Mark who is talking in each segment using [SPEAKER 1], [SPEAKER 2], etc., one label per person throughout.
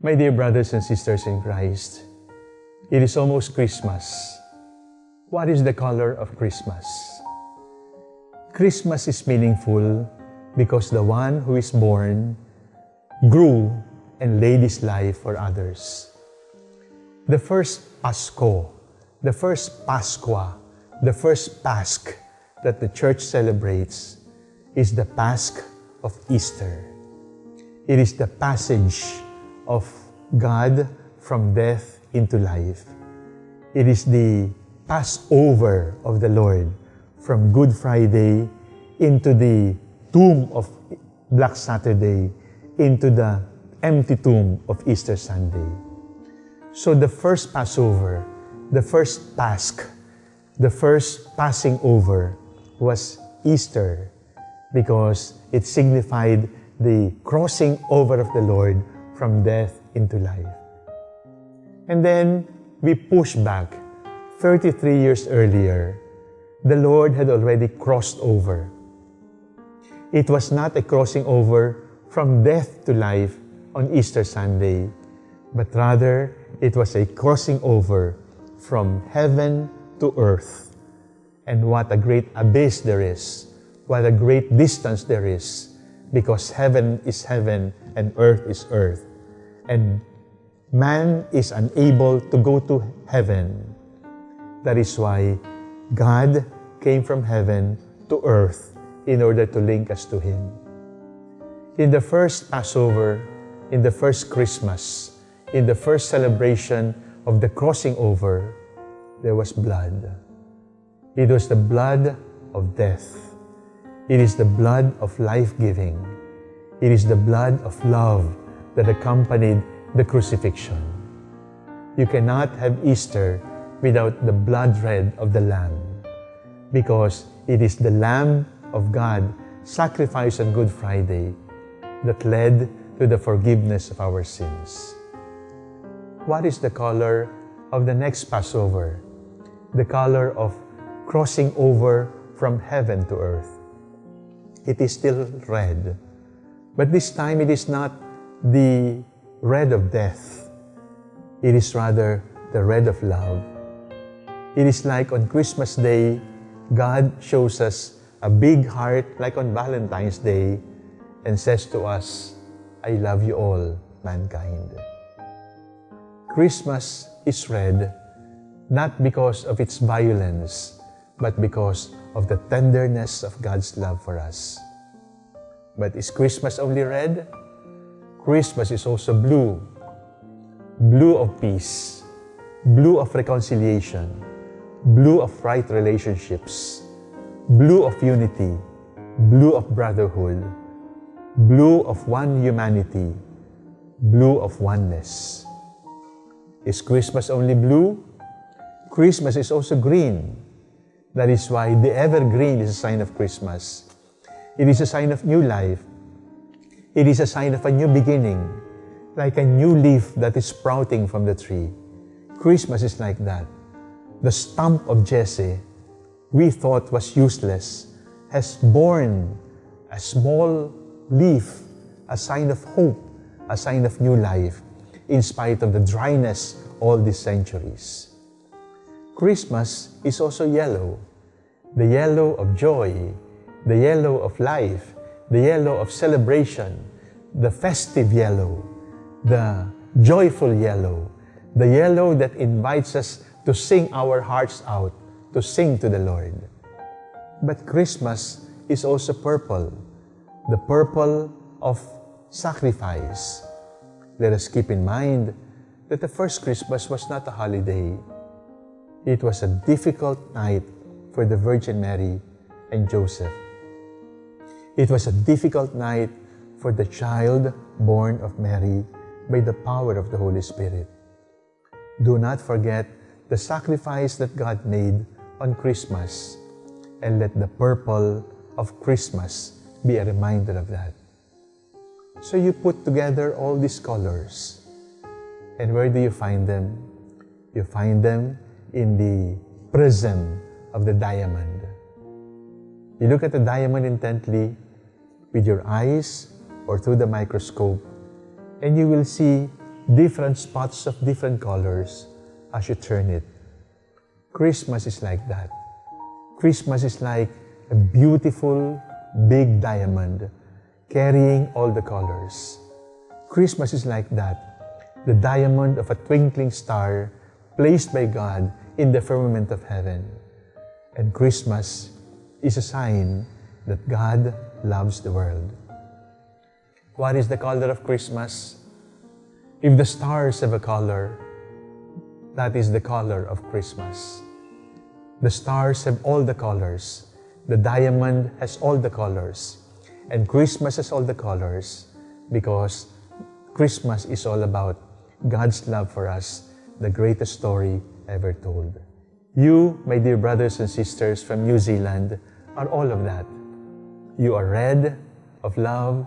[SPEAKER 1] My dear brothers and sisters in Christ, it is almost Christmas. What is the color of Christmas? Christmas is meaningful because the one who is born grew and laid his life for others. The first Pasco, the first Pasqua, the first Pasch that the church celebrates is the Pasch of Easter. It is the passage of God from death into life. It is the Passover of the Lord from Good Friday into the tomb of Black Saturday into the empty tomb of Easter Sunday. So the first Passover, the first Pasch, the first passing over was Easter because it signified the crossing over of the Lord from death into life. And then we push back 33 years earlier. The Lord had already crossed over. It was not a crossing over from death to life on Easter Sunday, but rather it was a crossing over from heaven to earth. And what a great abyss there is, what a great distance there is, because heaven is heaven and earth is earth. And man is unable to go to heaven. That is why God came from heaven to earth in order to link us to Him. In the first Passover, in the first Christmas, in the first celebration of the crossing over, there was blood. It was the blood of death. It is the blood of life-giving. It is the blood of love that accompanied the crucifixion. You cannot have Easter without the blood red of the Lamb because it is the Lamb of God sacrificed on Good Friday that led to the forgiveness of our sins. What is the color of the next Passover? The color of crossing over from heaven to earth. It is still red, but this time it is not the red of death. It is rather the red of love. It is like on Christmas Day, God shows us a big heart like on Valentine's Day and says to us, I love you all, mankind. Christmas is red not because of its violence, but because of the tenderness of God's love for us. But is Christmas only red? Christmas is also blue. Blue of peace, blue of reconciliation, blue of right relationships, blue of unity, blue of brotherhood, blue of one humanity, blue of oneness. Is Christmas only blue? Christmas is also green. That is why the evergreen is a sign of Christmas. It is a sign of new life. It is a sign of a new beginning, like a new leaf that is sprouting from the tree. Christmas is like that. The stump of Jesse we thought was useless has borne a small leaf, a sign of hope, a sign of new life, in spite of the dryness all these centuries. Christmas is also yellow, the yellow of joy, the yellow of life, the yellow of celebration, the festive yellow, the joyful yellow, the yellow that invites us to sing our hearts out, to sing to the Lord. But Christmas is also purple, the purple of sacrifice. Let us keep in mind that the first Christmas was not a holiday. It was a difficult night for the Virgin Mary and Joseph. It was a difficult night for the child born of Mary by the power of the Holy Spirit. Do not forget the sacrifice that God made on Christmas and let the purple of Christmas be a reminder of that. So you put together all these colors. And where do you find them? You find them in the prism of the diamond. You look at the diamond intently with your eyes or through the microscope, and you will see different spots of different colors as you turn it. Christmas is like that. Christmas is like a beautiful big diamond carrying all the colors. Christmas is like that, the diamond of a twinkling star placed by God in the firmament of heaven. And Christmas is a sign that God loves the world. What is the color of Christmas? If the stars have a color, that is the color of Christmas. The stars have all the colors. The diamond has all the colors. And Christmas has all the colors because Christmas is all about God's love for us, the greatest story ever told. You, my dear brothers and sisters from New Zealand, are all of that. You are red of love,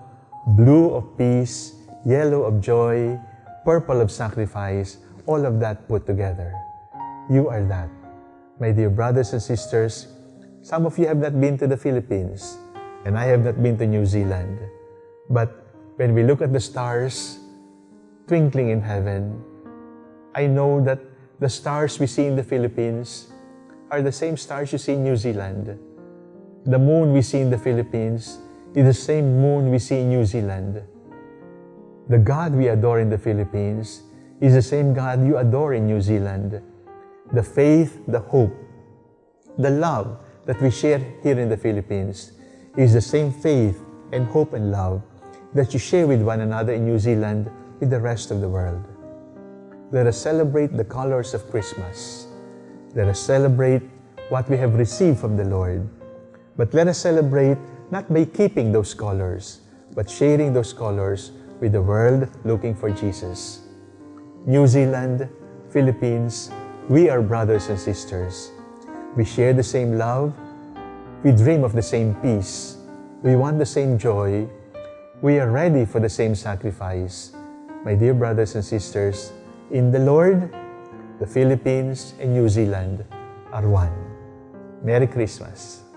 [SPEAKER 1] blue of peace, yellow of joy, purple of sacrifice, all of that put together. You are that. My dear brothers and sisters, some of you have not been to the Philippines, and I have not been to New Zealand. But when we look at the stars twinkling in heaven, I know that the stars we see in the Philippines are the same stars you see in New Zealand. The moon we see in the Philippines is the same moon we see in New Zealand. The God we adore in the Philippines is the same God you adore in New Zealand. The faith, the hope, the love that we share here in the Philippines is the same faith and hope and love that you share with one another in New Zealand with the rest of the world. Let us celebrate the colors of Christmas. Let us celebrate what we have received from the Lord. But let us celebrate not by keeping those colors, but sharing those colors with the world looking for Jesus. New Zealand, Philippines, we are brothers and sisters. We share the same love. We dream of the same peace. We want the same joy. We are ready for the same sacrifice. My dear brothers and sisters, in the Lord, the Philippines and New Zealand are one. Merry Christmas.